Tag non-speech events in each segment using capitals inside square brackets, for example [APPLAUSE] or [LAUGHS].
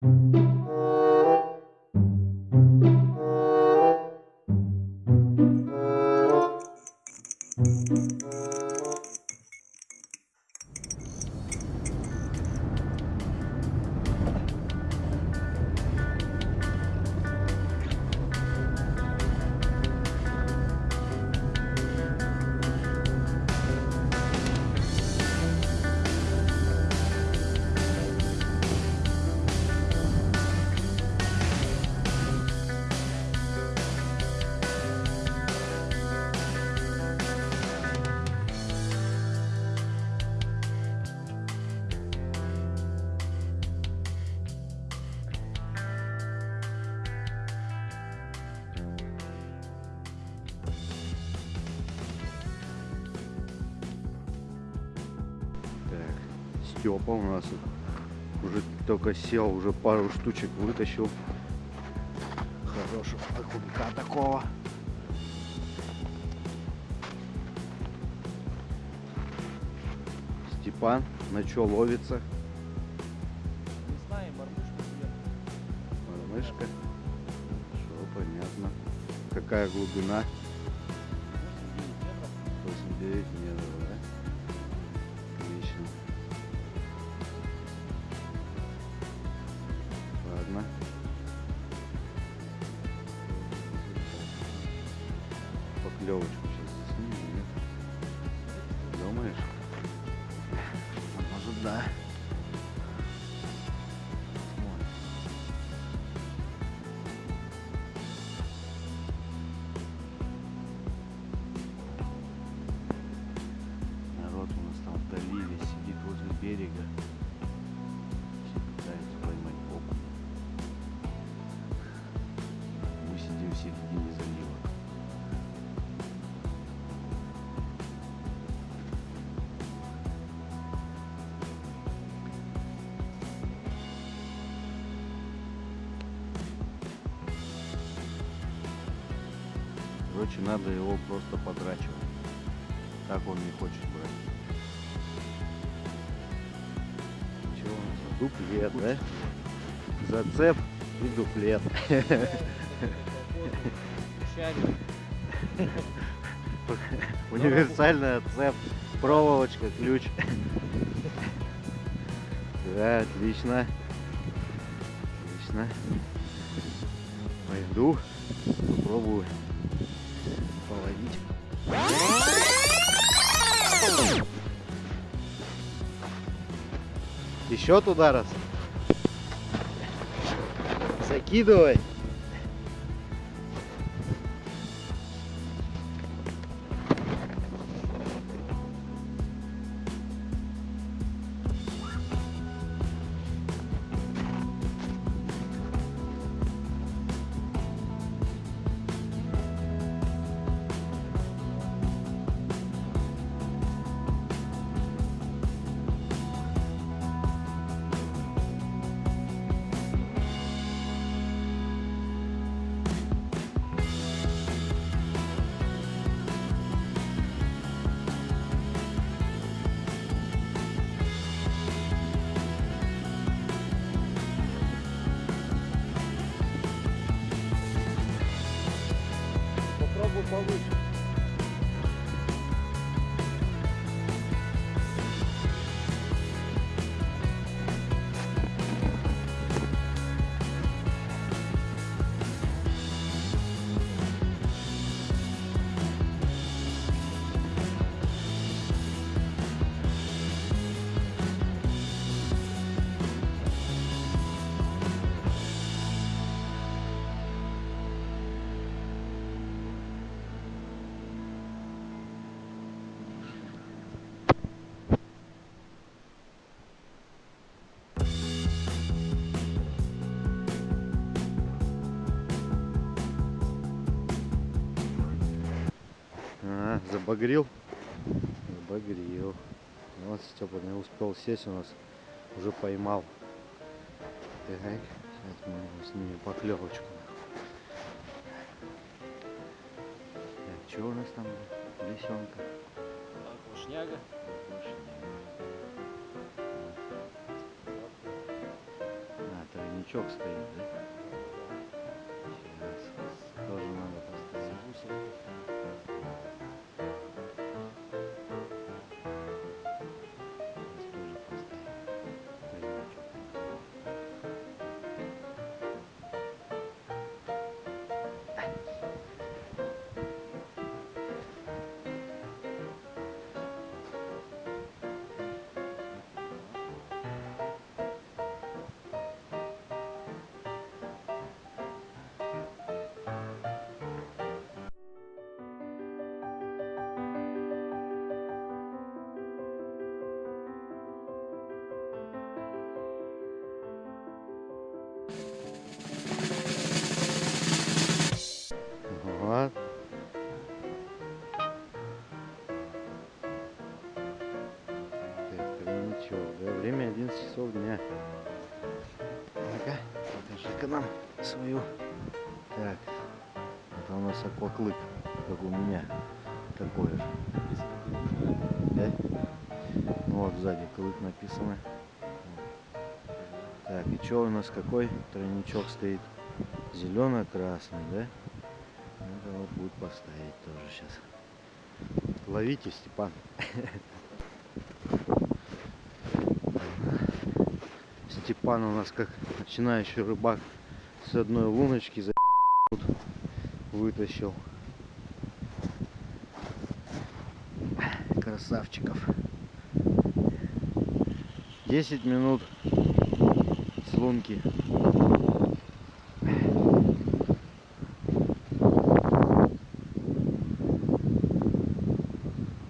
Так, Степа у нас уже только сел, уже пару штучек вытащил. Хорошего окунька такого. Степан, на что ловится? Не знаю, мормышка сверху. Мышка. Что, понятно. Какая глубина? 8-9 метров. Поклевочку Короче, надо его просто подрачивать. Так он не хочет брать. Чего у нас? Дуплет, да? Зацеп и дуплет. [LAUGHS] Универсальная цеп, проволочка, ключ. Да, отлично. Отлично. Пойду, попробую Еще туда раз. Закидывай. fogo, fogo. А, забагрил? Забагрил. Ну Вот Степа не успел сесть, у нас уже поймал. Так, сейчас мы снимем поклевочку. Так, что у нас там? Лисенка. Окушняга. А, тройничок. тройничок стоит, да? Тройничок, да? Время 11 часов дня. Ну-ка, покажи-ка нам свою. Так, это у нас акваклык, как у меня. Такой же. Да? Ну вот сзади клык написано. Так, и что у нас какой тройничок стоит? Зелено-красный, да? Надо вот будет поставить тоже сейчас. Ловите, Степан. [LAUGHS] Степан у нас как начинающий рыбак с одной луночки за [LAUGHS] вытащил. Красавчиков. 10 минут с лунки.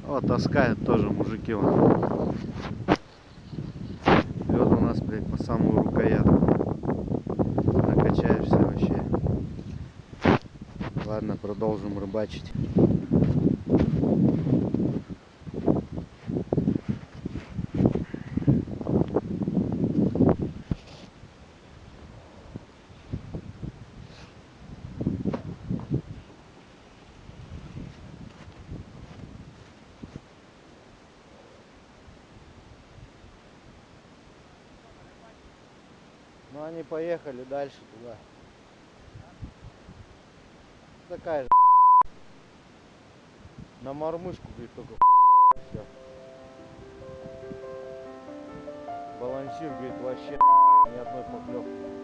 О, таскают тоже мужики. Вон. Блядь, по самую рукоятку. Накачаешься вообще. Ладно, продолжим рыбачить. Ну они поехали дальше туда. Такая же [LAUGHS] на мормышку, говорит, только [LAUGHS] все. Балансир, говорит, вообще [LAUGHS] ни одной поклевки.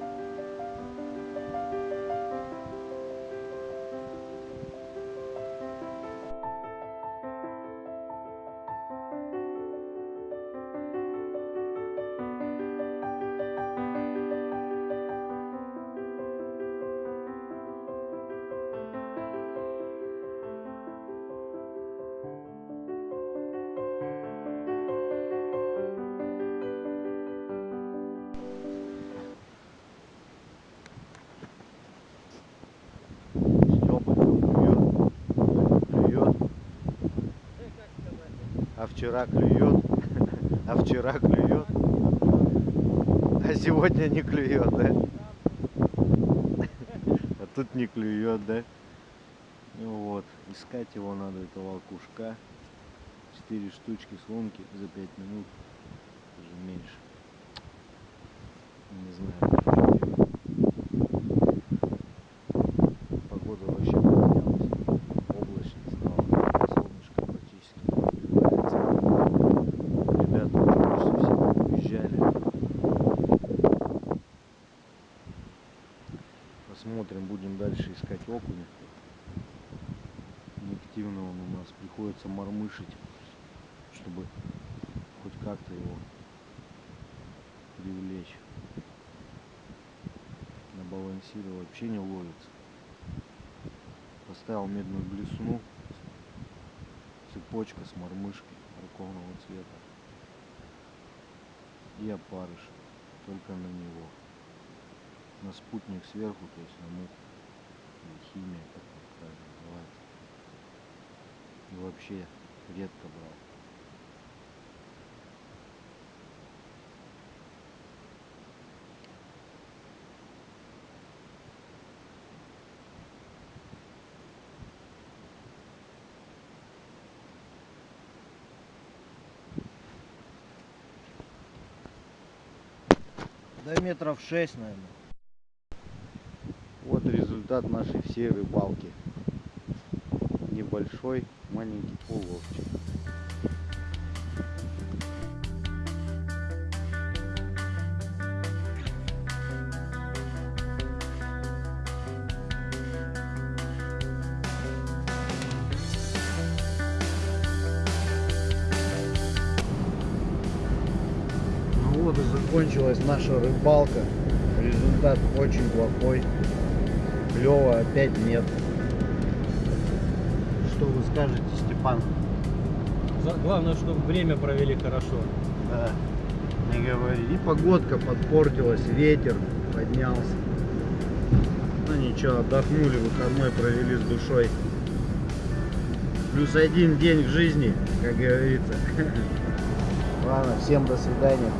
Вчера клюет, [LAUGHS] а вчера клюет, а сегодня не клюет, да? [LAUGHS] А тут не клюет, да? Ну вот, искать его надо, этого окушка. Четыре штучки с лунки за пять минут, даже меньше. Не знаю. Посмотрим, будем дальше искать окуня. Неактивно он у нас приходится мормышить, чтобы хоть как-то его привлечь. На балансире вообще не ловится. Поставил медную блесну, цепочка с мормышкой морковного цвета и опарыш только на него. На спутник сверху, то есть на муху или химия, как это правильно называется. И вообще редко брал. Да метров шесть, наверное. Результат нашей всей рыбалки. Небольшой маленький уловчик. Ну закончилась наша рыбалка. Результат очень плохой. Клева опять нет. Что вы скажете, Степан? За- Главное, чтобы время провели хорошо. Да, не говори. И погодка подпортилась, ветер поднялся. Ну ничего, отдохнули, выходной провели с душой. Плюс один день в жизни, как говорится. [LAUGHS] Ладно, всем до свидания.